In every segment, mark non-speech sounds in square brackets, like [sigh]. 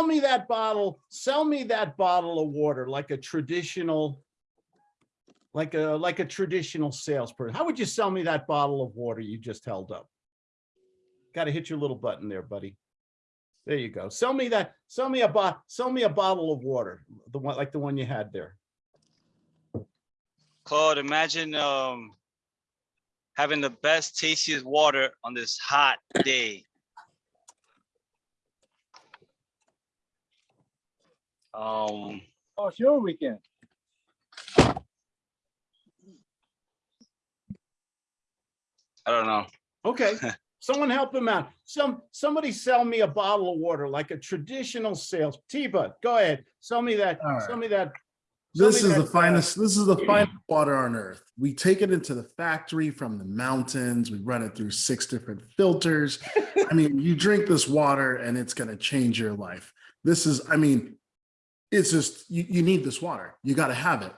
sell me that bottle, sell me that bottle of water like a traditional, like a, like a traditional salesperson. How would you sell me that bottle of water you just held up? Got to hit your little button there, buddy. There you go. Sell me that, sell me a bot, sell me a bottle of water, the one, like the one you had there. Claude, imagine um having the best tastiest water on this hot day. Um, Oh, sure we can. I don't know. Okay, [laughs] someone help him out. Some, somebody sell me a bottle of water like a traditional sales. Tiba, go ahead. Sell me that, All sell me that. sell This me is the that, uh, finest, this is the finest water on earth. We take it into the factory from the mountains. We run it through six different filters. I mean, you drink this water and it's gonna change your life. This is, I mean, it's just, you, you need this water. You gotta have it.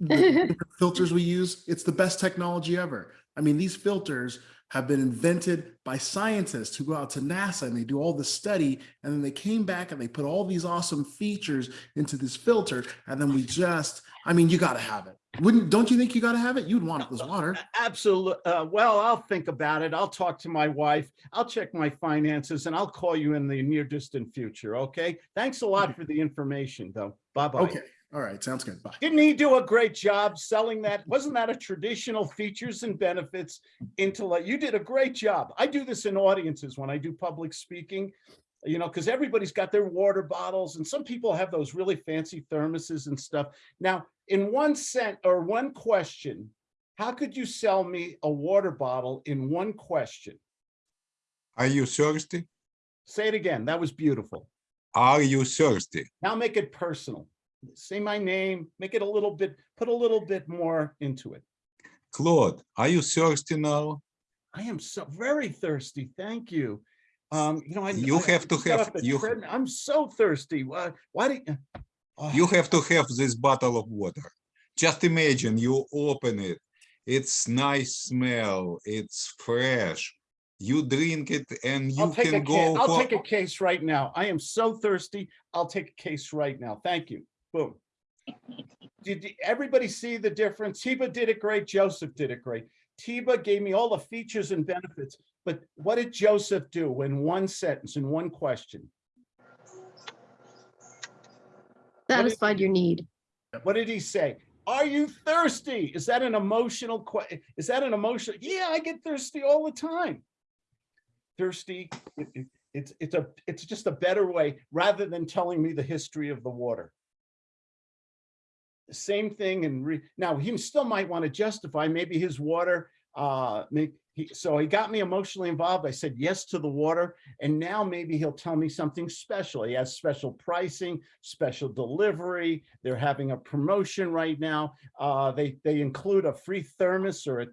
The [laughs] Filters we use, it's the best technology ever. I mean, these filters have been invented by scientists who go out to NASA and they do all this study and then they came back and they put all these awesome features into this filter and then we just i mean you got to have it wouldn't don't you think you got to have it you'd want it this water Absolute, uh, well, I'll think about it. I'll talk to my wife. I'll check my finances and I'll call you in the near distant future, okay? Thanks a lot for the information, though. Bye-bye. okay all right sounds good bye Didn't he do a great job selling that? Wasn't that a traditional features and benefits into like, you did a great job. I do this in audiences when I do public speaking, you know, because everybody's got their water bottles and some people have those really fancy thermoses and stuff. Now, in one cent or one question, how could you sell me a water bottle in one question? Are you thirsty? Say it again. That was beautiful. Are you thirsty? Now make it personal. Say my name, make it a little bit, put a little bit more into it. Claude, are you thirsty now? I am so very thirsty. Thank you. Um, you know, I. You I- have to have- you- treadmill. I'm so thirsty. Why, why do you? Oh, You have to have this bottle of water. Just imagine you open it. It's nice smell. It's fresh. You drink it and you I'll take can go I'll for take a case right now. I am so thirsty. I'll take a case right now. Thank you. Boom. Did everybody see the difference? Tiba did it great. Joseph did it great. Tiba gave me all the features and benefits, but what did Joseph do in one sentence, in one question? Satisfied your need. What did he say? Are you thirsty? Is that an emotional que, is that an emotional? Yeah, I get thirsty all the time. Thirsty, it- it- it's, it's a, it's just a better way, rather than telling me the history of the water. Same thing and now he still might want to justify maybe his water, uh, make, he, so he got me emotionally involved. I said yes to the water. And now maybe he'll tell me something special. He has special pricing, special delivery. They're having a promotion right now. Uh, they, they include a free thermos or a